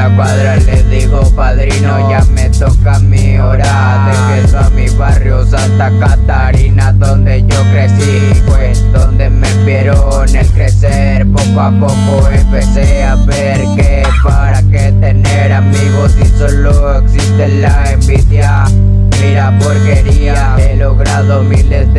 la cuadra le digo padrino Ya me toca mi hora. De queso a mi barrio Santa Catarina Donde yo crecí Pues donde me vieron el crecer. Poco a poco empecé a ver que para qué tener amigos Si solo existe la envidia. Mira porquería He logrado miles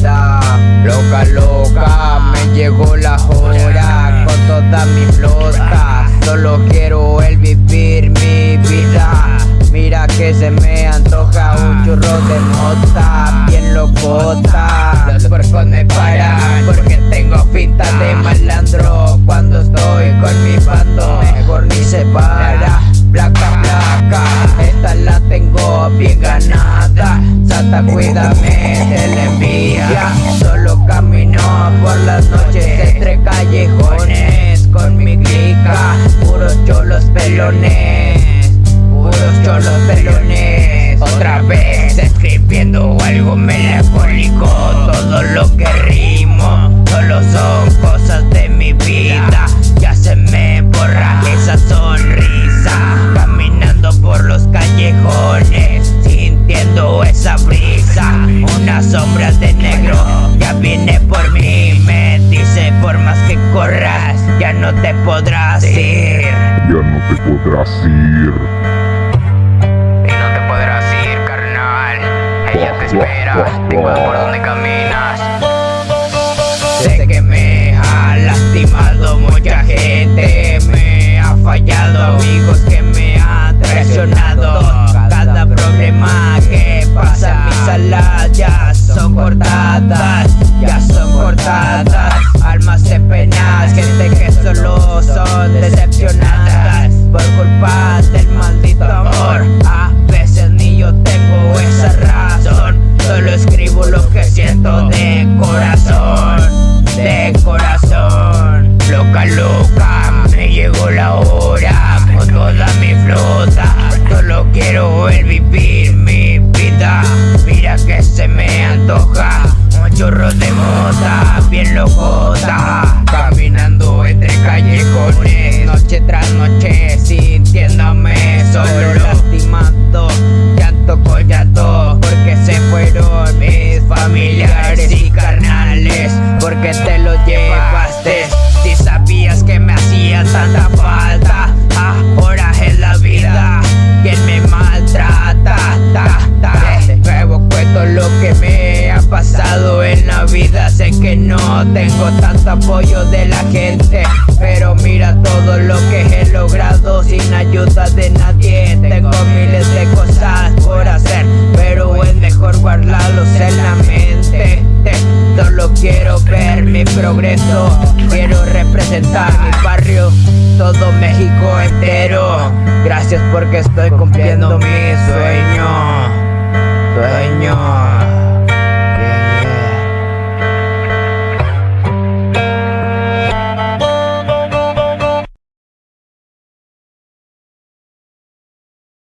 Loca, loca Me llegó la hora Con toda mi flota Solo quiero el vivir mi vida. Mira que se me antoja un churro de mota Bien locota. Los puercos me paran Porque tengo finta de malandro. Cuando estoy con mi bando Mejor ni se para cuídame de la envidia. Solo camino por las noches entre callejones Con mi clica. Puros cholos pelones corras Ya no te podrás ir Ya no te podrás ir. Y no te podrás ir, carnal. Ella te espera, tengo familiares y carnales. Porque te lo llevaste, si sabías que me hacía tanta falta. Ahora es la vida quien me maltrata. Ta, ta. De nuevo cuento lo que me ha pasado en la vida. Sé que no tengo tanto apoyo de la gente. Pero mira todo lo que he logrado sin ayuda de nadie. Tengo miles representar mi barrio, todo México entero. Gracias porque estoy cumpliendo mi sueño.